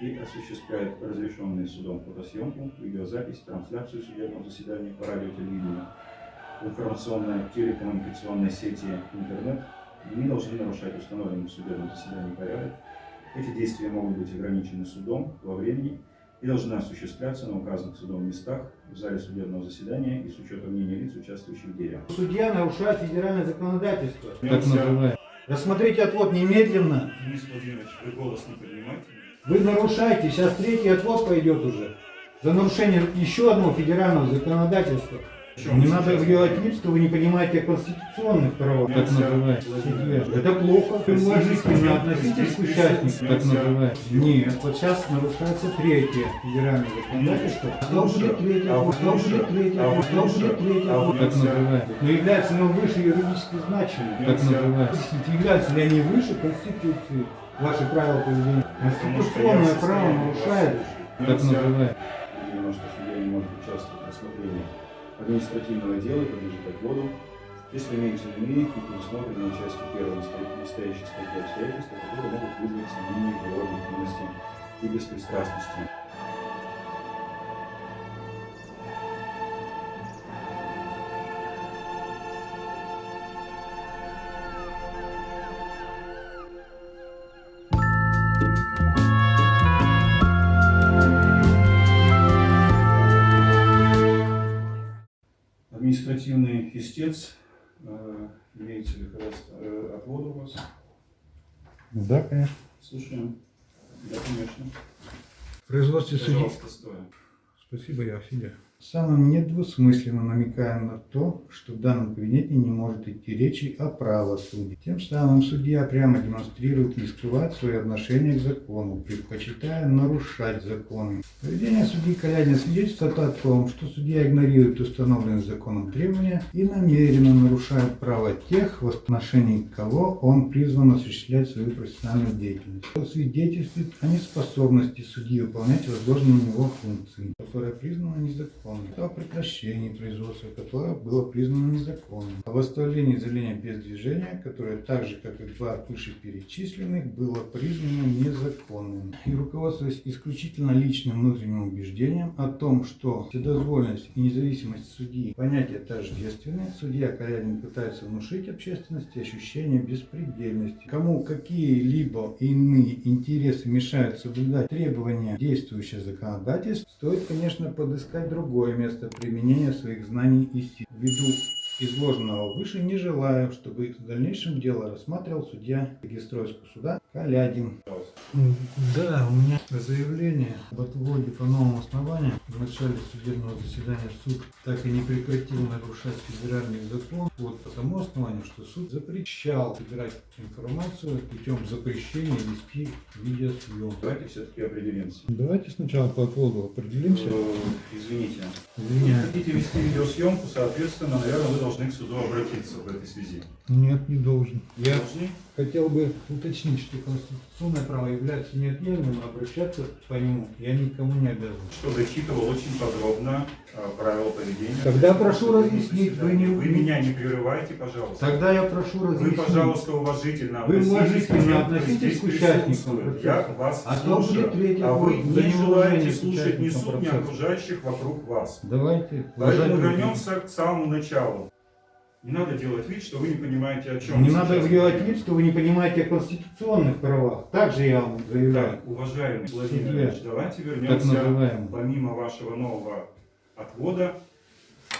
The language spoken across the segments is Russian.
и осуществляет разрешенные судом фотосъемку, видеозапись, трансляцию судебного заседания по радио, телевидению, информационные телекоммуникационные сети, интернет, не должны нарушать установленный в судебном заседании порядок. Эти действия могут быть ограничены судом во времени и должны осуществляться на указанных судом местах в зале судебного заседания и с учетом мнения лиц, участвующих в деле. Судья нарушает федеральное законодательство. Так называемое. Рассмотрите отвод немедленно. Денис Владимирович, вы голос не поднимаете? Вы нарушаете, сейчас третий отвод пойдет уже. За нарушение еще одного федерального законодательства. чем Не надо делать вид, что вы не понимаете конституционных правах. Так называемое. Это плохо. Вы уважительно относитесь к участникам. Так называемое. Нет, вот сейчас нарушается третье федеральное законодательство. А что будет третье? А А будет третье? а А будет третье? а Так нельзя. называемое. Но является ли он выше юридически значимым? Так называемое. Объясните, являются ли они выше Конституции? Ваши правила поведения. Конституционное право нарушает. Так называемое. Что судья не может участвовать в рассмотрении административного дела и подлежит отводу, если имеются иные и предусмотренные частью первой настоя- настоящей статьи обстоятельства, которые могут вызвать сомнения в его объективности и беспристрастности. Административный истец, э, имеется ли э, отвод у вас? Да, конечно. Слушаем. Да, конечно. В. Пожалуйста, стоя. Спасибо, я Филя. Самым недвусмысленно намекаем на то, что в данном кабинете не может идти речи о правосудии. Тем самым судья прямо демонстрирует не скрывать свое отношение к закону, предпочитая нарушать законы. Поведение судьи Калядина свидетельствует о том, что судья игнорирует установленные законом требования и намеренно нарушает право тех, в отношении кого он призван осуществлять свою профессиональную деятельность. Это свидетельствует о неспособности судьи выполнять возложенные на него функции, которая признана незаконной, о прекращении производства которое было признано незаконным, о восстановлении заявления без движения, которое так же, как и два вышеперечисленных, было признано незаконным. И руководствуясь исключительно личным внутренним убеждением о том, что вседозволенность и независимость судьи понятия тождественны, судья Калядин пытается внушить общественности ощущение беспредельности. Кому какие-либо иные интересы мешают соблюдать требования действующего законодательства, стоит, конечно, подыскать другое место применения своих знаний и сил. Ввиду изложенного выше не желаю, чтобы в дальнейшем дело рассматривал судья Регистройского суда Калядин. Да, у меня заявление об отводе по новому основанию. В начале судебного заседания суд так и не прекратил нарушать федеральный закон. Вот по тому основанию, что суд запрещал собирать информацию путем запрещения вести видеосъемку. Давайте все-таки определимся. Давайте сначала по отводу определимся. Э, Извините. Извиняюсь. Хотите вести видеосъемку, соответственно, наверное, вы должны к суду обратиться в этой связи. Нет, не должен. Я Должны? хотел бы уточнить, что конституционное право является неотъемлемым, обращаться по нему я никому не обязан. Что зачитывал очень подробно э, правила поведения. Тогда прошу разъяснить, вы не- Вы меня не прерывайте, пожалуйста. Тогда я прошу Вы, разъяснить. пожалуйста, уважительно Вы относитесь к относитесь к участникам. Я вас А слушаю, а вы не желаете слушать ни суд, ни окружающих вокруг вас. Давайте. Поэтому вернемся к самому началу. Не надо делать вид, что вы не понимаете, о чем Не надо делать говорим. вид, что вы не понимаете о конституционных правах. Также я вам заявляю. Так, уважаемый Владимир. Ильич, давайте вернемся, помимо вашего нового отвода,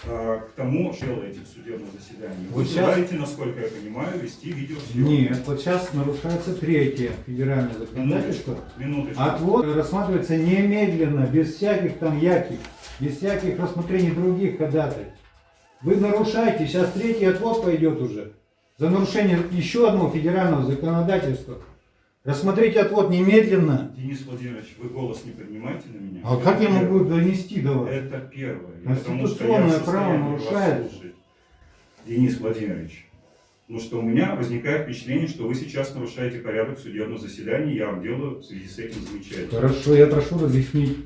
э, к тому, что делаете в судебном заседании. Вы Вот сейчас- желаете, насколько я понимаю, вести видеосъемку. Нет, вот сейчас нарушается третье федеральное законодательство. Минуточку. Отвод рассматривается немедленно, без всяких там яких, без всяких рассмотрений других ходатайств. Вы нарушаете, сейчас третий отвод пойдет уже. За нарушение еще одного федерального законодательства. Рассмотрите отвод немедленно. Денис Владимирович, вы голос не поднимайте на меня. А Это как я первое. могу донести до вас? Это первое. Конституционное я право слушать. Денис Владимирович, ну что у меня возникает впечатление, что вы сейчас нарушаете порядок судебного заседания, я вам делаю в связи с этим замечательно. Хорошо, я прошу разъяснить,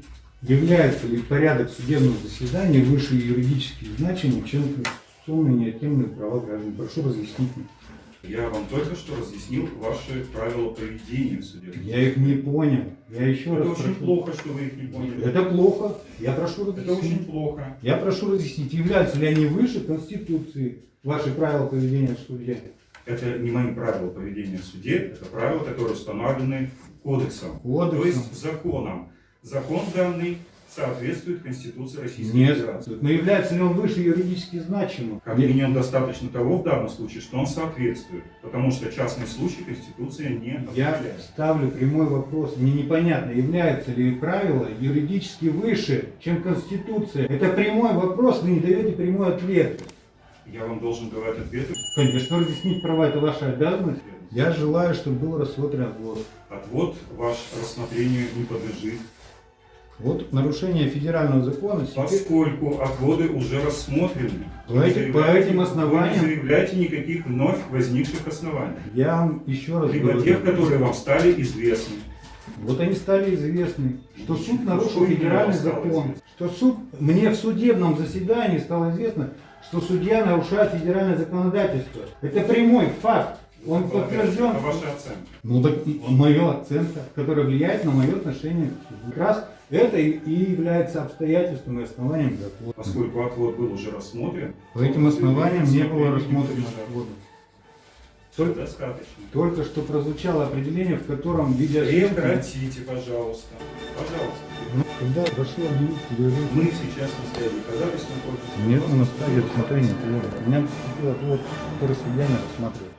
является ли порядок судебного заседания выше юридических значений, чем конституционные неотъемлемые права граждан. Прошу разъяснить мне. Я вам только что разъяснил ваши правила поведения в суде. Я их не понял. Я еще Это раз очень прошу. плохо, что вы их не поняли. Это плохо. Я прошу Это разъяснить. очень плохо. Я прошу разъяснить, являются ли они выше Конституции, ваши правила поведения в суде? Это не мои правила поведения в суде, это правила, которые установлены кодексом. Кодексом. То есть законом. Закон данный соответствует Конституции Российской Нет. Федерации. Но является ли он выше юридически значимым? Как минимум достаточно того в данном случае, что он соответствует. Потому что частный случай Конституция не Я определяет. ставлю прямой вопрос. Мне непонятно, является ли правило юридически выше, чем Конституция. Это прямой вопрос, вы не даете прямой ответ. Я вам должен давать ответы. Конечно, разъяснить права это ваша обязанность. Я желаю, чтобы был рассмотрен отвод. Отвод ваш рассмотрению не подлежит, Вот нарушение федерального закона поскольку отводы уже рассмотрены. По этим- по Заявляйте- этим основаниям- Вы не заявляете никаких вновь возникших оснований. я вам еще раз Либо говорю. тех, которые вам стали известны. Вот они стали известны, что суд нарушил федеральный закон. Что суд, мне в судебном заседании стало известно, что судья нарушает федеральное законодательство. Это прямой факт. Он подтвержден. Это ваша оценка. Ну так моя оценка, которая влияет на мое отношение к. Как раз это и и является обстоятельством и основанием закона. Поскольку отвод был уже рассмотрен, По этим основаниям не было рассмотрено отвода. Только, достаточно. только что прозвучало определение, в котором видеосъемка... Прекратите, пожалуйста. Пожалуйста. Ну, Когда прошу объявить перерыв. Мы сейчас на стадии ходатайства против- Нет, на стадии рассмотрения приема. У меня поступил отвод, судья не рассматривает.